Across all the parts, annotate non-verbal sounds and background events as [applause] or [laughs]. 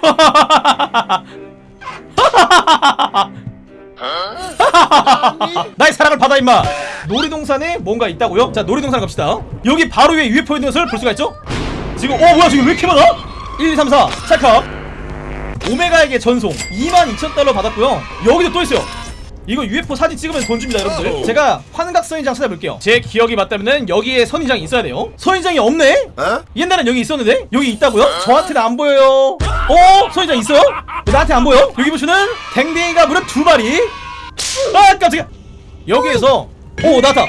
[laughs] 나의 사랑을 받아 임마. 놀이동산에 뭔가 있다고요? 자 놀이동산 갑시다. 여기 바로 위에 UFO 있는 것을 볼 수가 있죠? 지금 어 뭐야 지금 왜 이렇게 많아? 1, 2, 3, 4 찰칵. 오메가에게 전송. 22,000달러 받았고요. 여기도 또 있어요. 이거 UFO 사진 찍으면 돈 줍니다 여러분들. 제가 환각 선인장 찾아볼게요. 제 기억이 맞다면 여기에 선인장이 있어야 돼요. 선인장이 없네? 어? 옛날엔 여기 있었는데? 여기 있다고요? 저한테는 안 보여요 어? 선인장 있어요? 왜 나한테 안 보여? 여기 보시면 댕댕이가 무려 두 마리. 아 깜짝이야. 여기에서 오 나왔다.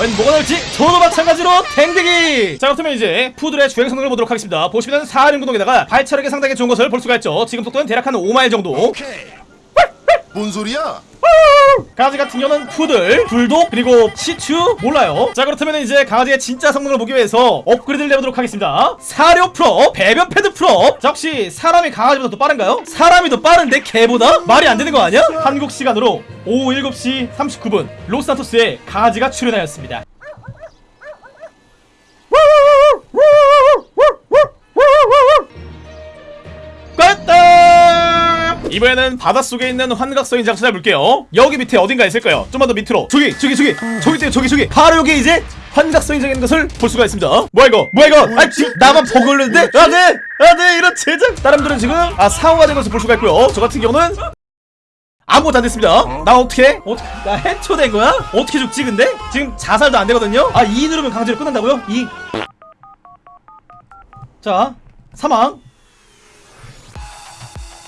웬 뭐가 나올지? 저도 마찬가지로 댕댕이. 자 그렇다면 이제 푸들의 주행 성능을 보도록 하겠습니다. 보시면 사륜구동에다가 발차력이 상당히 좋은 것을 볼 수가 있죠. 지금 속도는 대략 한 5마일 정도. 뭔 소리야? 강아지 같은 경우는 푸들, 불독, 그리고 시추 몰라요 자 그렇다면 이제 강아지의 진짜 성능을 보기 위해서 업그레이드를 내보도록 하겠습니다 사료 프로, 배변 패드 프로 자 혹시 사람이 강아지보다 더 빠른가요? 사람이 더 빠른데 개보다? 말이 안 되는 거 아니야? 한국 시간으로 오후 7시 39분 로스산토스에 강아지가 출현하였습니다 이번에는 바닷속에 있는 환각성인 장소 해볼게요. 여기 밑에 어딘가 있을까요? 좀만 더 밑으로. 저기 저기 저기. 저기 있어요 저기 저기. 바로 여기 이제 환각성인적인 것을 볼 수가 있습니다. 뭐야 이거? 뭐야 이거? 아 지금 나만 버그 걸렸는데? 안돼 안돼 이런 제작. 다른분들은 지금 아 사고가 된 것을 볼 수가 있고요. 저 같은 경우는 아무것도 안 됐습니다. 나 어떻게 어떻게 나 해초된 거야? 어떻게 죽지 근데? 지금 자살도 안 되거든요? 아 2 누르면 강제로 끝난다고요? 2 자, 사망.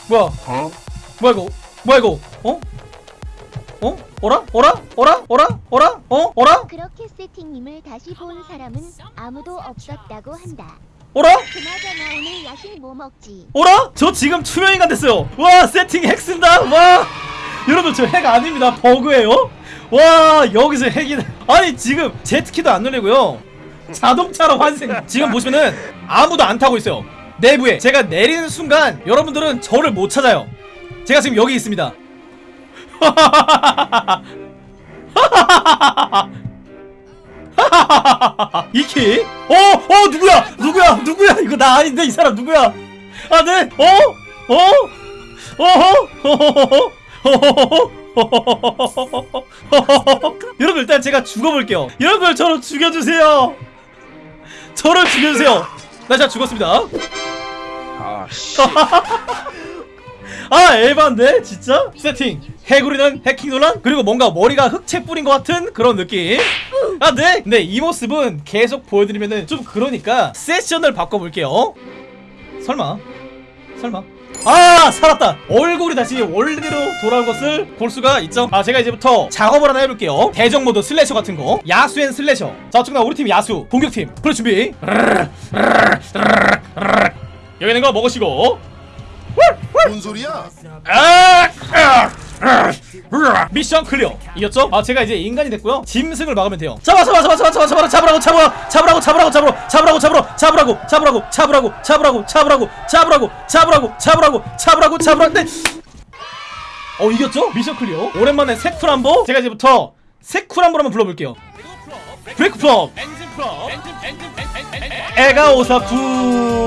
뭐야? 어? 뭐야 이거? 뭐야 이거? 어? 어? 어라? 어라? 어라? 어라? 어라? 어? 어라? 그렇게 세팅님을 다시 본 사람은 아무도 없었다고 한다. 어라? 그나저나 오늘 야식 뭐 먹지? 어라? 저 지금 투명인간 됐어요. 와, 세팅 핵 쓴다. 와. 여러분 저 핵 아닙니다. 버그예요. 와, 여기서 핵이 아니 지금 제트키도 안 눌리고요. 자동차로 환생. 지금 보시면은 아무도 안 타고 있어요. 내부에 제가 내리는 순간 여러분들은 저를 못 찾아요. 제가 지금 여기 있습니다. [laughs] 이키? 어? 어 누구야? 누구야? 누구야? 이거 나 아닌데 이 사람 누구야? 아 네? 어? 어? 어허? [laughs] 여러분 일단 제가 죽어볼게요 여러분 저를 죽여주세요 저를 죽여주세요 나 진짜 죽었습니다 [laughs] 아 에반데 진짜? 세팅 해구리는 해킹 논란 그리고 뭔가 머리가 흑채 뿌린 것 같은 그런 느낌. 아 네? 근데 이 모습은 계속 보여드리면은 좀 그러니까 세션을 바꿔볼게요. 설마? 설마? 아 살았다! 얼굴이 다시 원래대로 돌아온 것을 볼 수가 있죠. 아 제가 이제부터 작업을 하나 해볼게요. 대적 모드 슬래셔 같은 거. 야수앤 슬래셔. 자 어쨌거나 우리 팀 야수 공격팀. 그래 준비 여기 있는 거 먹으시고 뭔 소리야? 아! 아! 아! 미션 클리어 이겼죠? 아 제가 이제 인간이 됐고요 짐승을 막으면 돼요 잡아 잡아 잡아 잡아 잡아 잡아 잡으라고 잡아 잡으라고 잡으라고 잡으라고 잡으라고 잡으라고 잡으라고 잡으라고 잡으라고 잡으라고 잡으라고 잡으라고 잡으라고 잡으라고 잡으라고 잡으라고 네. 어 이겼죠? 미션 클리어 오랜만에 세쿨한보 제가 이제부터 세쿨한보 한번 불러볼게요 브레이크 플럽 에가 오사쿠